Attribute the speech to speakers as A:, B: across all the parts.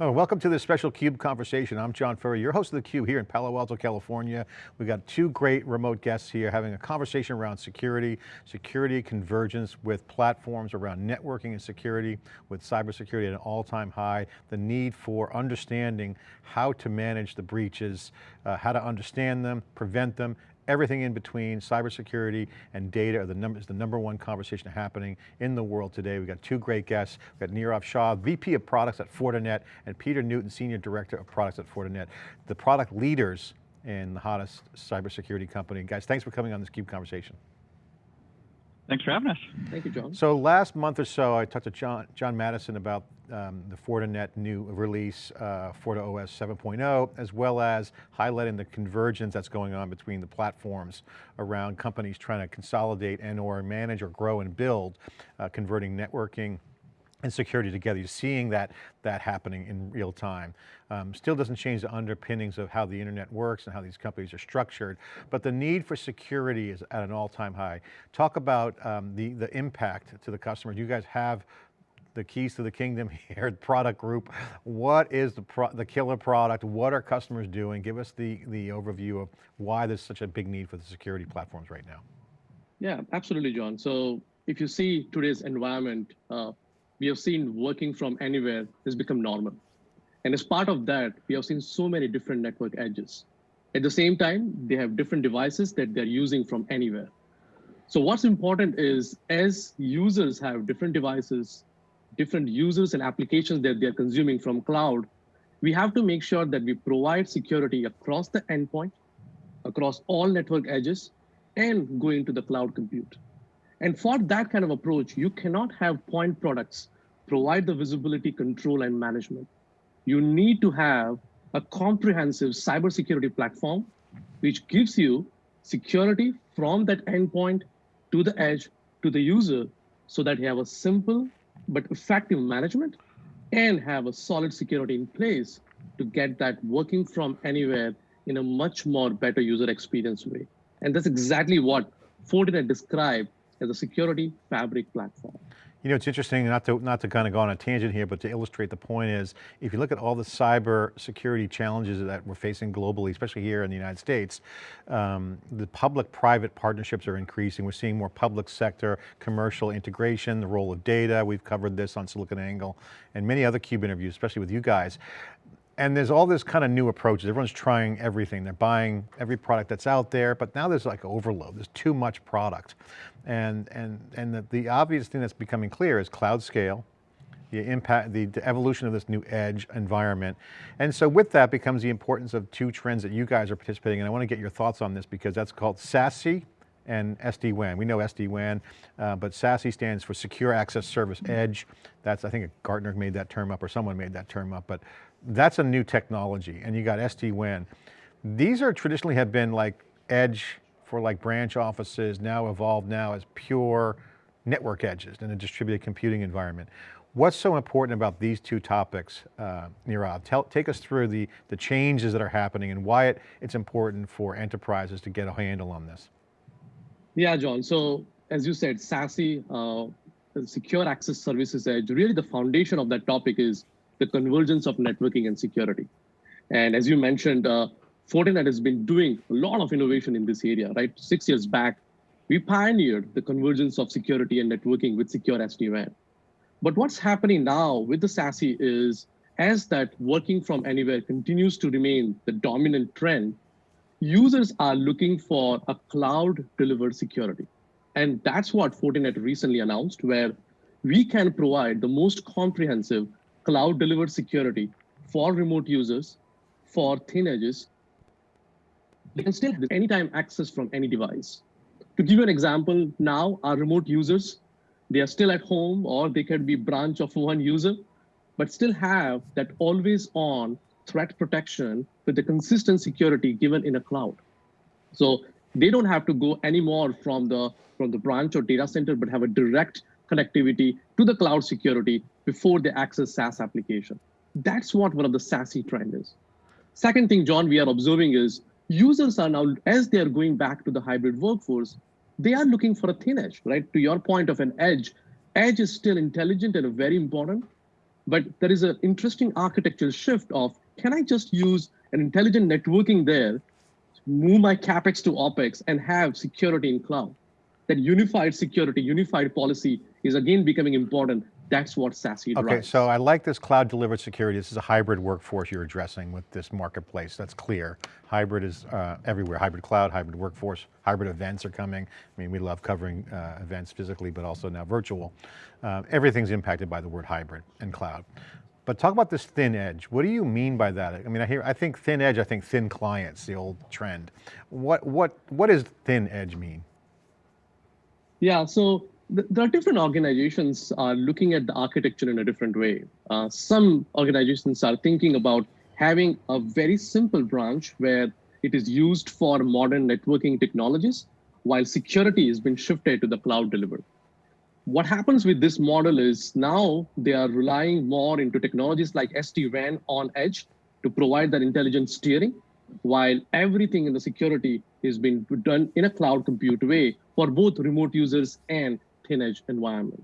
A: Oh, welcome to this special CUBE conversation. I'm John Furrier, your host of theCUBE here in Palo Alto, California. We've got two great remote guests here having a conversation around security, security convergence with platforms around networking and security, with cybersecurity at an all-time high, the need for understanding how to manage the breaches, uh, how to understand them, prevent them, everything in between, cybersecurity and data are the number, is the number one conversation happening in the world today. We've got two great guests. We've got Nirav Shah, VP of Products at Fortinet, and Peter Newton, Senior Director of Products at Fortinet. The product leaders in the hottest cybersecurity company. Guys, thanks for coming on this CUBE conversation.
B: Thanks for having us.
C: Thank you, John.
A: So last month or so, I talked to John, John Maddison about um, the Fortinet new release, uh, FortiOS 7.0, as well as highlighting the convergence that's going on between the platforms around companies trying to consolidate and or manage or grow and build, uh, converting networking, and security together. You're seeing that, that happening in real time. Um, still doesn't change the underpinnings of how the internet works and how these companies are structured, but the need for security is at an all-time high. Talk about um, the, the impact to the customer. You guys have the keys to the kingdom here product group. What is the, pro the killer product? What are customers doing? Give us the, the overview of why there's such a big need for the security platforms right now.
C: Yeah, absolutely, John. So if you see today's environment, uh, we have seen working from anywhere has become normal. And as part of that, we have seen so many different network edges. At the same time, they have different devices that they're using from anywhere. So what's important is as users have different devices, different users and applications that they're consuming from cloud, we have to make sure that we provide security across the endpoint, across all network edges, and going to the cloud compute. And for that kind of approach, you cannot have point products provide the visibility, control, and management. You need to have a comprehensive cybersecurity platform, which gives you security from that endpoint to the edge to the user so that you have a simple but effective management and have a solid security in place to get that working from anywhere in a much more better user experience way. And that's exactly what Fortinet described as a security fabric platform.
A: You know, it's interesting, not to, not to kind of go on a tangent here, but to illustrate the point is, if you look at all the cyber security challenges that we're facing globally, especially here in the United States, um, the public-private partnerships are increasing. We're seeing more public sector, commercial integration, the role of data. We've covered this on SiliconANGLE and many other CUBE interviews, especially with you guys. And there's all this kind of new approaches. Everyone's trying everything. They're buying every product that's out there, but now there's like overload. There's too much product. And, and, and the, the obvious thing that's becoming clear is cloud scale, the impact, the, the, evolution of this new edge environment. And so with that becomes the importance of two trends that you guys are participating in. I want to get your thoughts on this because that's called SASE and SD-WAN. We know SD-WAN, uh, but SASE stands for Secure Access Service Edge. That's, I think a Gartner made that term up or someone made that term up, but that's a new technology and you got SD-WAN. These are traditionally have been like edge for like branch offices, now evolved now as pure network edges in a distributed computing environment. What's so important about these two topics, uh, Nirav? Tell, take us through the, the changes that are happening and why it, it's important for enterprises to get a handle on this.
C: Yeah, John. So as you said, SASE, uh, Secure Access Services Edge, really the foundation of that topic is the convergence of networking and security. And as you mentioned, uh, Fortinet has been doing a lot of innovation in this area, right? Six years back, we pioneered the convergence of security and networking with secure SD-WAN. But what's happening now with the SASE is as that working from anywhere continues to remain the dominant trend, users are looking for a cloud delivered security. And that's what Fortinet recently announced, where we can provide the most comprehensive cloud delivered security for remote users, for thin edges. They can still have anytime access from any device. To give you an example, now our remote users, they are still at home or they can be branch of one user, but still have that always on threat protection with the consistent security given in a cloud. So they don't have to go anymore from the, from the branch or data center, but have a direct connectivity to the cloud security before they access SaaS application. That's what one of the SASE trend is. Second thing, John, we are observing is users are now, as they are going back to the hybrid workforce, they are looking for a thin edge, right? To your point of an edge, edge is still intelligent and very important, But there is an interesting architectural shift of, can I just use an intelligent networking there, move my CapEx to OpEx and have security in cloud? That unified security, unified policy is again becoming important that's what SASE drives.
A: Okay, so I like this cloud delivered security. This is a hybrid workforce you're addressing with this marketplace. That's clear. Hybrid is uh, everywhere. Hybrid cloud, hybrid workforce, hybrid events are coming. I mean, we love covering uh, events physically, but also now virtual. Uh, everything's impacted by the word hybrid and cloud. But talk about this thin edge. What do you mean by that? I mean, I hear, I think thin edge, I think thin clients, the old trend. What, what, what does thin edge mean?
C: Yeah, so there are different organizations are looking at the architecture in a different way. Uh, some organizations are thinking about having a very simple branch where it is used for modern networking technologies, while security has been shifted to the cloud delivered. What happens with this model is now they are relying more into technologies like SD-WAN on edge to provide that intelligent steering, while everything in the security is being done in a cloud compute way for both remote users and thin edge environment.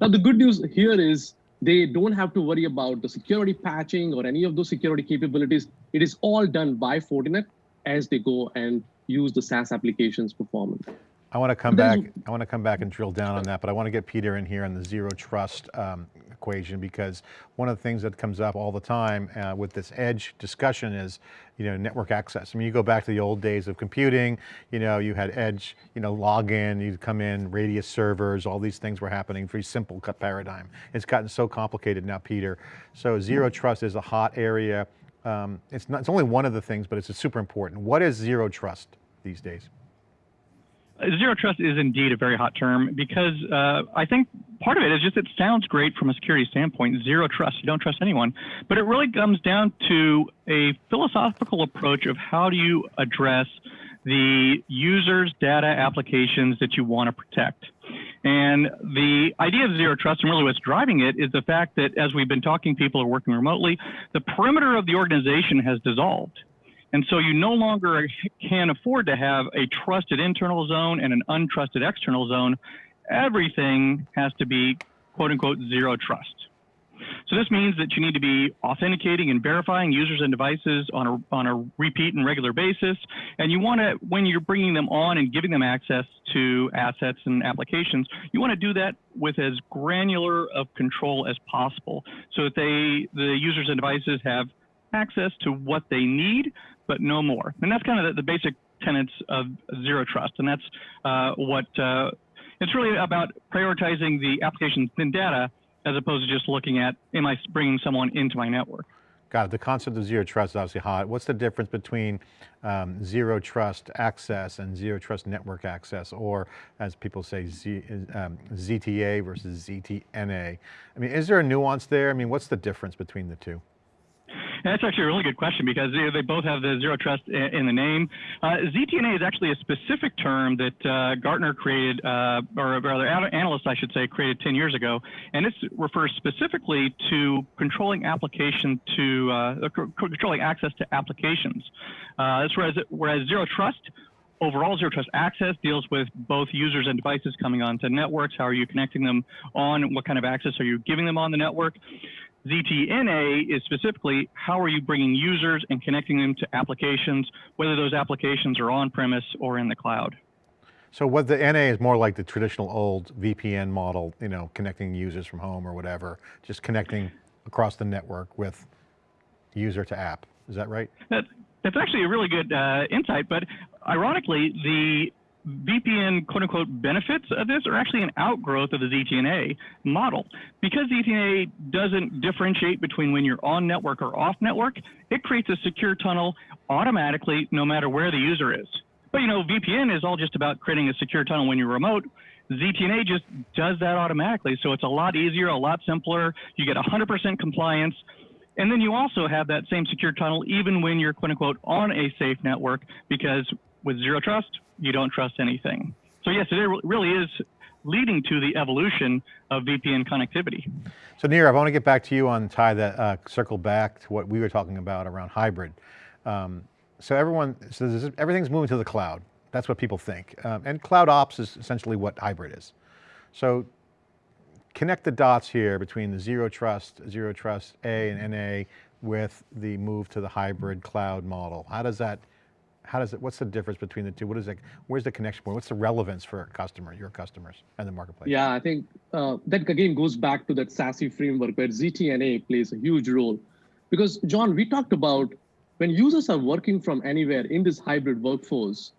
C: Now, the good news here is they don't have to worry about the security patching or any of those security capabilities. It is all done by Fortinet as they go and use the SaaS applications performance.
A: I want to come back. I want to come back and drill down on that, but I want to get Peter in here on the zero trust um, equation because one of the things that comes up all the time uh, with this edge discussion is, you know, network access. I mean, you go back to the old days of computing, you know, you had edge, you know, login, you'd come in, radius servers, all these things were happening, very simple paradigm. It's gotten so complicated now, Peter. So zero trust is a hot area. Um, it's, not, it's only one of the things, but it's super important. What is zero trust these days?
B: Zero trust is indeed a very hot term because uh, I think part of it is just it sounds great from a security standpoint. Zero trust, you don't trust anyone. But it really comes down to a philosophical approach of how do you address the user's data applications that you want to protect. And the idea of zero trust and really what's driving it is the fact that as we've been talking, people are working remotely, the perimeter of the organization has dissolved. And so you no longer can afford to have a trusted internal zone and an untrusted external zone. Everything has to be quote unquote zero trust. So this means that you need to be authenticating and verifying users and devices on a, on a repeat and regular basis. And you want to, when you're bringing them on and giving them access to assets and applications, you want to do that with as granular of control as possible so that they, the users and devices have access to what they need, but no more. And that's kind of the, the basic tenets of zero trust. And that's uh, what uh, it's really about prioritizing the application's thin data as opposed to just looking at, am I bringing someone into my network?
A: Got it, the concept of zero trust is obviously hot. What's the difference between um, zero trust access and zero trust network access, or as people say, Z, um, ZTA versus ZTNA? I mean, is there a nuance there? I mean, what's the difference between the two?
B: That's actually a really good question because they both have the zero trust in the name. Uh, ZTNA is actually a specific term that uh, Gartner created, uh, or rather analysts, I should say, created 10 years ago, and this refers specifically to controlling application to uh, controlling access to applications. Uh, whereas whereas zero trust overall zero trust access deals with both users and devices coming onto networks. How are you connecting them on? What kind of access are you giving them on the network? ZTNA is specifically how are you bringing users and connecting them to applications, whether those applications are on-premise or in the cloud.
A: So what the NA is more like the traditional old VPN model, you know, connecting users from home or whatever, just connecting across the network with user to app. Is that right?
B: That, that's actually a really good uh, insight, but ironically, the VPN quote unquote benefits of this are actually an outgrowth of the ZTNA model. Because ZTNA doesn't differentiate between when you're on network or off network, it creates a secure tunnel automatically no matter where the user is. But you know, VPN is all just about creating a secure tunnel when you're remote. ZTNA just does that automatically. So it's a lot easier, a lot simpler. You get 100% compliance. And then you also have that same secure tunnel even when you're quote unquote on a safe network because with zero trust, you don't trust anything. So yes, it really is leading to the evolution of VPN connectivity.
A: So Nirav, I want to get back to you on tie that uh, circle back to what we were talking about around hybrid. Um, so everyone, so is, everything's moving to the cloud. That's what people think. Um, and cloud ops is essentially what hybrid is. So connect the dots here between the zero trust, zero trust A and NA with the move to the hybrid cloud model. How does that, how does it, what's the difference between the two? What is it, where's the connection point? What's the relevance for customer, your customers and the marketplace?
C: Yeah, I think uh, that again goes back to that SASE framework where ZTNA plays a huge role. Because John, we talked about when users are working from anywhere in this hybrid workforce,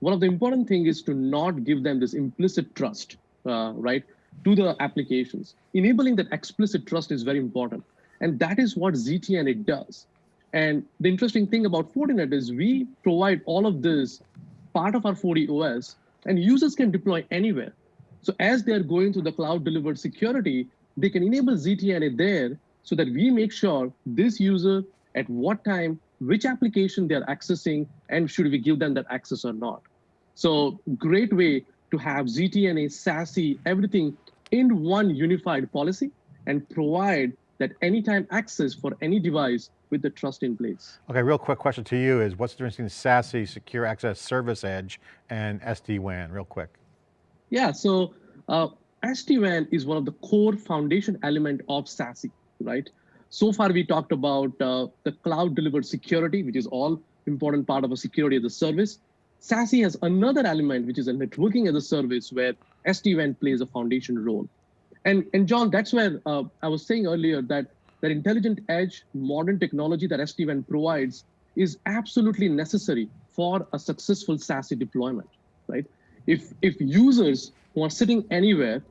C: one of the important things is to not give them this implicit trust, uh, right, to the applications. Enabling that explicit trust is very important. And that is what ZTNA does. And the interesting thing about Fortinet is we provide all of this part of our FortiOS and users can deploy anywhere. So as they're going to the cloud delivered security, they can enable ZTNA there so that we make sure this user at what time, which application they're accessing, and should we give them that access or not. So great way to have ZTNA, SASE, everything in one unified policy and provide that anytime access for any device with the trust in place.
A: Okay, real quick question to you is what's the difference between SASE, Secure Access Service Edge, and SD-WAN, real quick?
C: Yeah, so uh, SD-WAN is one of the core foundation element of SASE, right? So far we talked about uh, the cloud delivered security, which is all important part of a security as a service. SASE has another element, which is a networking as a service where SD-WAN plays a foundation role. And, and John, that's where uh, I was saying earlier that that intelligent edge, modern technology that SD-WAN provides is absolutely necessary for a successful SASE deployment, right? If, if users who are sitting anywhere,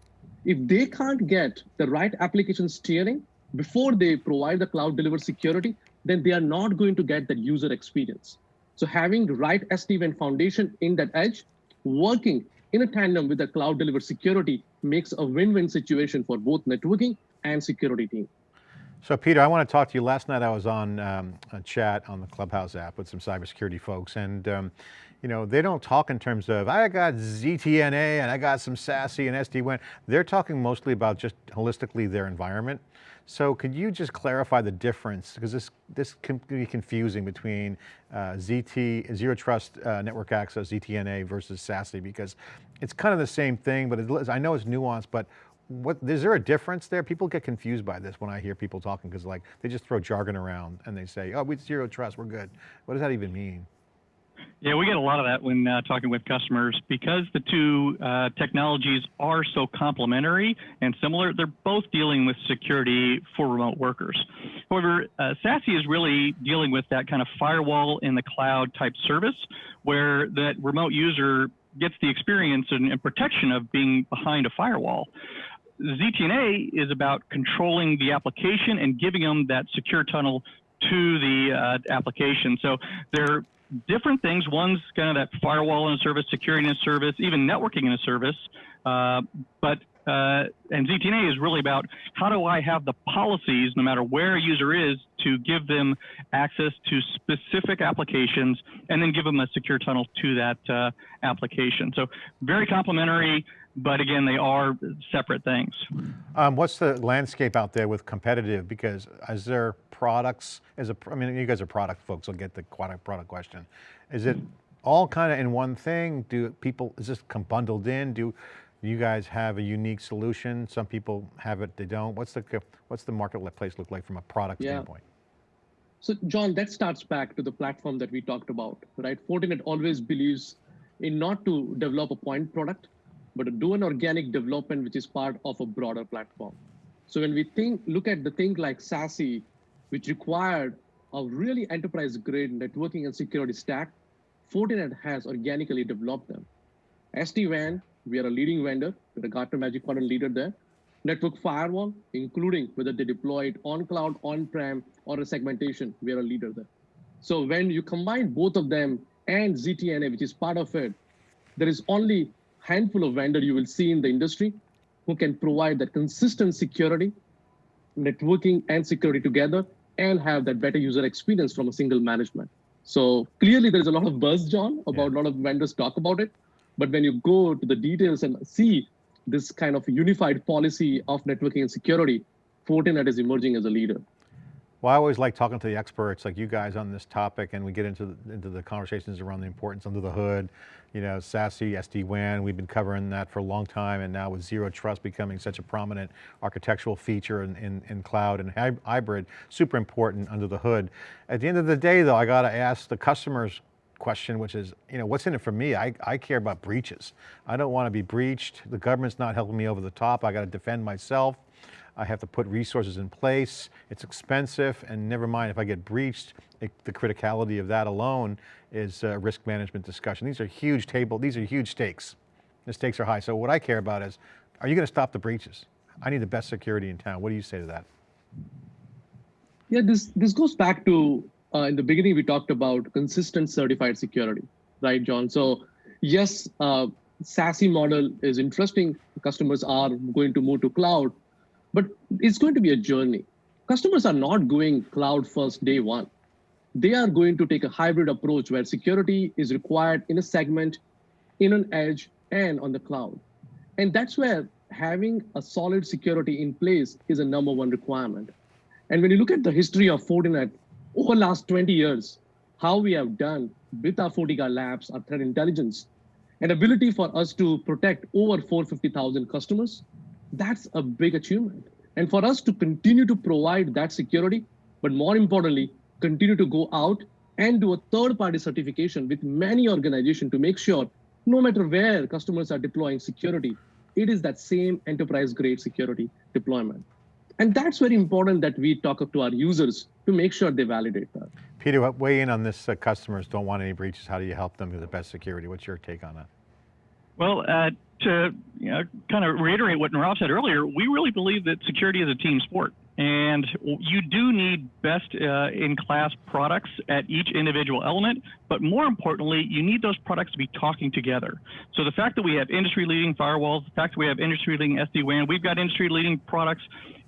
C: if they can't get the right application steering before they provide the cloud delivered security, then they are not going to get that user experience. So having the right SD-WAN foundation in that edge, working in a tandem with the cloud delivered security makes a win-win situation for both networking and security team.
A: So Peter, I want to talk to you. Last night I was on um, a chat on the Clubhouse app with some cybersecurity folks and um, you know, they don't talk in terms of, I got ZTNA and I got some SASE and SD-WAN. They're talking mostly about just holistically their environment. So could you just clarify the difference? Because this, this can be confusing between uh, ZT, Zero Trust uh, Network Access, ZTNA versus SASE, because it's kind of the same thing, but it, I know it's nuanced, but what, is there a difference there? People get confused by this when I hear people talking, because like, they just throw jargon around and they say, oh, we Zero Trust, we're good. What does that even mean?
B: Yeah, we get a lot of that when uh, talking with customers because the two uh, technologies are so complementary and similar. They're both dealing with security for remote workers. However, uh, SASE is really dealing with that kind of firewall in the cloud type service where that remote user gets the experience and, and protection of being behind a firewall. ZTNA is about controlling the application and giving them that secure tunnel to the uh, application. So they're different things. One's kind of that firewall in a service, security in a service, even networking in a service. Uh, but uh, and ZTNA is really about how do I have the policies, no matter where a user is, to give them access to specific applications and then give them a secure tunnel to that uh, application. So very complementary, but again, they are separate things.
A: Um, what's the landscape out there with competitive? Because is there products, as a, I mean, you guys are product folks, I'll get the product question. Is it all kind of in one thing? Do people, is this bundled in? Do you guys have a unique solution? Some people have it, they don't. What's the, what's the marketplace look like from a product yeah. standpoint?
C: So John, that starts back to the platform that we talked about, right? Fortinet always believes in not to develop a point product, but do an organic development, which is part of a broader platform. So when we think, look at the thing like SASE, which required a really enterprise grade networking and security stack, Fortinet has organically developed them. SD-WAN, we are a leading vendor, we're a Gartner Magic Quadrant leader there. Network firewall, including whether they deploy it on cloud, on-prem, or a segmentation, we are a leader there. So when you combine both of them and ZTNA, which is part of it, there is only handful of vendor you will see in the industry who can provide that consistent security, networking and security together and have that better user experience from a single management. So clearly there's a lot of buzz, John, about yeah. a lot of vendors talk about it. But when you go to the details and see this kind of unified policy of networking and security, Fortinet is emerging as a leader.
A: Well, I always like talking to the experts like you guys on this topic and we get into the, into the conversations around the importance under the hood, you know, SASE, SD-WAN, we've been covering that for a long time and now with Zero Trust becoming such a prominent architectural feature in, in, in cloud and hybrid, super important under the hood. At the end of the day though, I got to ask the customers question, which is, you know, what's in it for me? I, I care about breaches. I don't want to be breached. The government's not helping me over the top. I got to defend myself. I have to put resources in place. It's expensive and never mind if I get breached, it, the criticality of that alone is a risk management discussion. These are huge table, these are huge stakes. The stakes are high. So what I care about is, are you going to stop the breaches? I need the best security in town. What do you say to that?
C: Yeah, this, this goes back to, uh, in the beginning, we talked about consistent certified security, right, John? So yes, uh, SASE model is interesting. Customers are going to move to cloud, but it's going to be a journey. Customers are not going cloud first day one. They are going to take a hybrid approach where security is required in a segment, in an edge, and on the cloud. And that's where having a solid security in place is a number one requirement. And when you look at the history of Fortinet over the last 20 years, how we have done with our FortiGuard labs, our threat intelligence, and ability for us to protect over 450,000 customers, that's a big achievement. And for us to continue to provide that security, but more importantly, continue to go out and do a third party certification with many organizations to make sure no matter where customers are deploying security, it is that same enterprise grade security deployment. And that's very important that we talk to our users to make sure they validate that.
A: Peter, weigh in on this, uh, customers don't want any breaches. How do you help them with the best security? What's your take on that?
B: Well, uh, to you know, kind of reiterate what Nirav said earlier, we really believe that security is a team sport. And you do need best uh, in class products at each individual element, but more importantly, you need those products to be talking together. So the fact that we have industry leading firewalls, the fact that we have industry leading SD-WAN, we've got industry leading products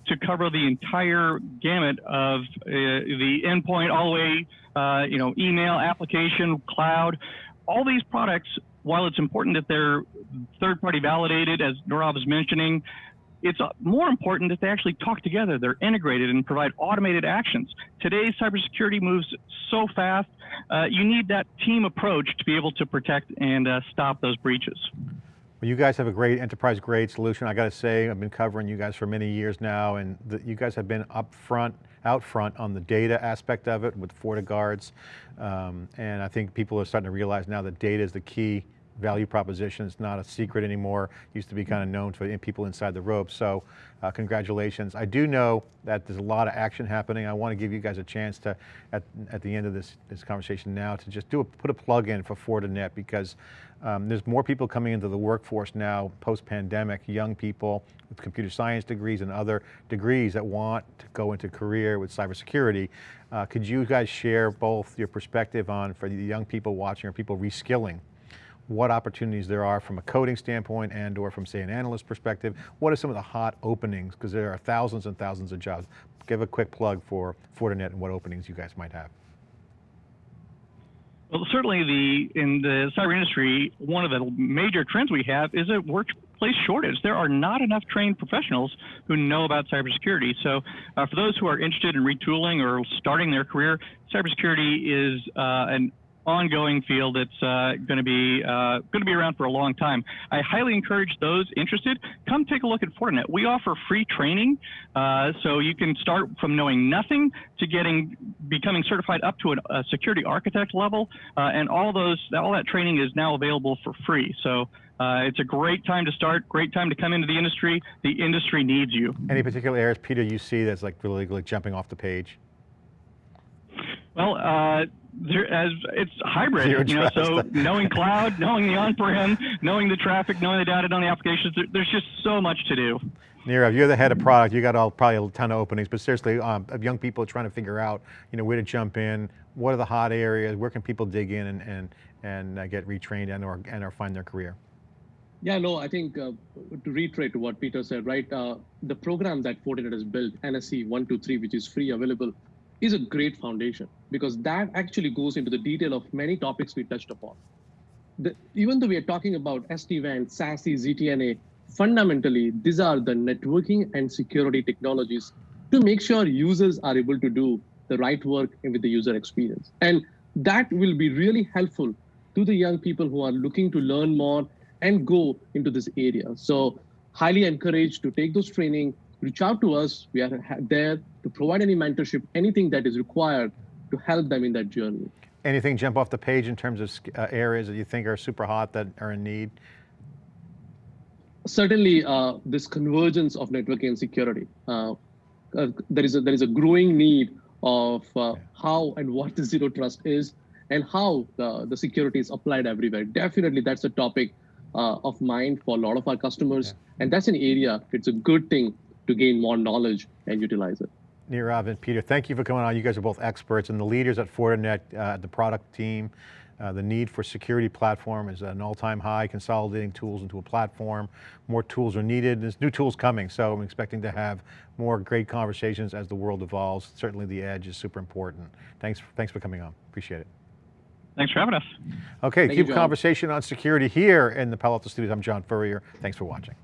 B: to cover the entire gamut of uh, the endpoint all the way, uh, you know, email, application, cloud, all these products while it's important that they're third party validated, as Nirav was mentioning, it's more important that they actually talk together. They're integrated and provide automated actions. Today's cybersecurity moves so fast. Uh, you need that team approach to be able to protect and uh, stop those breaches.
A: Well, you guys have a great enterprise grade solution. I got to say, I've been covering you guys for many years now, and the, you guys have been up front, out front on the data aspect of it with FortiGuards. Um, and I think people are starting to realize now that data is the key value proposition. It's not a secret anymore. Used to be kind of known to people inside the ropes. So uh, congratulations. I do know that there's a lot of action happening. I want to give you guys a chance to, at, at the end of this, this conversation now, to just do a, put a plug in for Fortinet because um, there's more people coming into the workforce now post-pandemic, young people with computer science degrees and other degrees that want to go into career with cybersecurity. Uh, could you guys share both your perspective on, for the young people watching or people reskilling, what opportunities there are from a coding standpoint and or from say an analyst perspective. What are some of the hot openings? Because there are thousands and thousands of jobs. Give a quick plug for Fortinet and what openings you guys might have.
B: Well, certainly the in the cyber industry, one of the major trends we have is a workplace shortage. There are not enough trained professionals who know about cybersecurity. So, uh, for those who are interested in retooling or starting their career, cybersecurity is uh, an ongoing field that's uh, going to be uh, going to be around for a long time. I highly encourage those interested come take a look at Fortinet. We offer free training, uh, so you can start from knowing nothing to getting becoming certified up to a security architect level, uh, and all those all that training is now available for free. So. Uh, it's a great time to start, great time to come into the industry. The industry needs you.
A: Any particular areas, Peter, you see that's like really like jumping off the page?
B: Well, uh, there, as it's hybrid, Zero you know, so knowing cloud, knowing the on-prem, knowing the traffic, knowing the data, knowing the applications, there, there's just so much to do.
A: Nirav, you're the head of product. You got all, probably a ton of openings, but seriously, um, of young people trying to figure out, you know, where to jump in, what are the hot areas, where can people dig in and and and uh, get retrained and or and or find their career.
C: Yeah, no, I think uh, to reiterate what Peter said, right? Uh, the program that Fortinet has built, NSE 123, which is free available is a great foundation because that actually goes into the detail of many topics we touched upon. The, even though we are talking about SD-WAN, SASE, ZTNA, fundamentally, these are the networking and security technologies to make sure users are able to do the right work with the user experience. And that will be really helpful to the young people who are looking to learn more and go into this area. So highly encouraged to take those training, reach out to us. We are there to provide any mentorship, anything that is required to help them in that journey.
A: Anything jump off the page in terms of uh, areas that you think are super hot that are in need?
C: Certainly, uh, this convergence of networking and security. Uh, uh there is a there is a growing need of uh, how and what the zero trust is and how the, the security is applied everywhere. Definitely, that's a topic uh, of mind for a lot of our customers. Yeah. And that's an area, it's a good thing to gain more knowledge and utilize it.
A: Nirav and Peter, thank you for coming on. You guys are both experts and the leaders at Fortinet, uh, the product team. Uh, the need for security platform is at an all-time high, consolidating tools into a platform. More tools are needed, there's new tools coming, so I'm expecting to have more great conversations as the world evolves. Certainly the edge is super important. Thanks, thanks for coming on, appreciate it.
B: Thanks for having us.
A: Okay,
C: Thank
A: keep
C: you,
A: conversation on security here in the Palo Alto Studios. I'm John Furrier, thanks for watching.